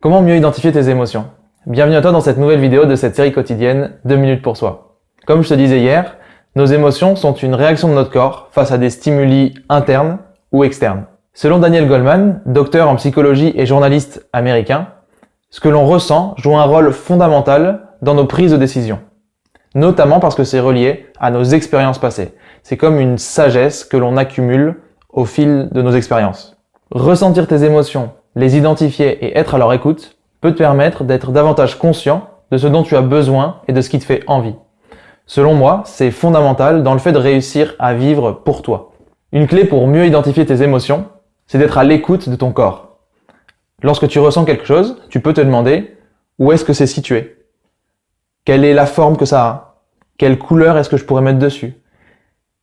Comment mieux identifier tes émotions? Bienvenue à toi dans cette nouvelle vidéo de cette série quotidienne 2 minutes pour soi. Comme je te disais hier, nos émotions sont une réaction de notre corps face à des stimuli internes ou externes. Selon Daniel Goleman, docteur en psychologie et journaliste américain, ce que l'on ressent joue un rôle fondamental dans nos prises de décision. Notamment parce que c'est relié à nos expériences passées. C'est comme une sagesse que l'on accumule au fil de nos expériences. Ressentir tes émotions, les identifier et être à leur écoute peut te permettre d'être davantage conscient de ce dont tu as besoin et de ce qui te fait envie. Selon moi, c'est fondamental dans le fait de réussir à vivre pour toi. Une clé pour mieux identifier tes émotions, c'est d'être à l'écoute de ton corps. Lorsque tu ressens quelque chose, tu peux te demander où est-ce que c'est situé? Quelle est la forme que ça a? Quelle couleur est-ce que je pourrais mettre dessus?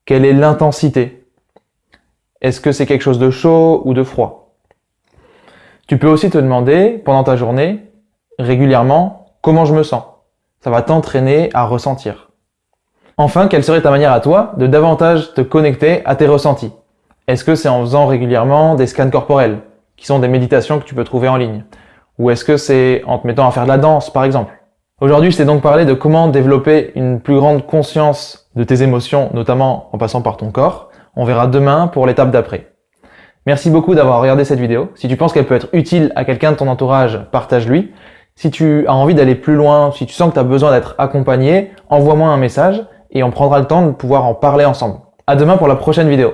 Quelle est l'intensité? Est-ce que c'est quelque chose de chaud ou de froid? Tu peux aussi te demander, pendant ta journée, régulièrement, comment je me sens. Ça va t'entraîner à ressentir. Enfin, quelle serait ta manière à toi de davantage te connecter à tes ressentis? Est-ce que c'est en faisant régulièrement des scans corporels, qui sont des méditations que tu peux trouver en ligne? Ou est-ce que c'est en te mettant à faire de la danse, par exemple? Aujourd'hui, je t'ai donc parlé de comment développer une plus grande conscience de tes émotions, notamment en passant par ton corps. On verra demain pour l'étape d'après. Merci beaucoup d'avoir regardé cette vidéo. Si tu penses qu'elle peut être utile à quelqu'un de ton entourage, partage-lui. Si tu as envie d'aller plus loin, si tu sens que tu as besoin d'être accompagné, envoie-moi un message et on prendra le temps de pouvoir en parler ensemble. À demain pour la prochaine vidéo.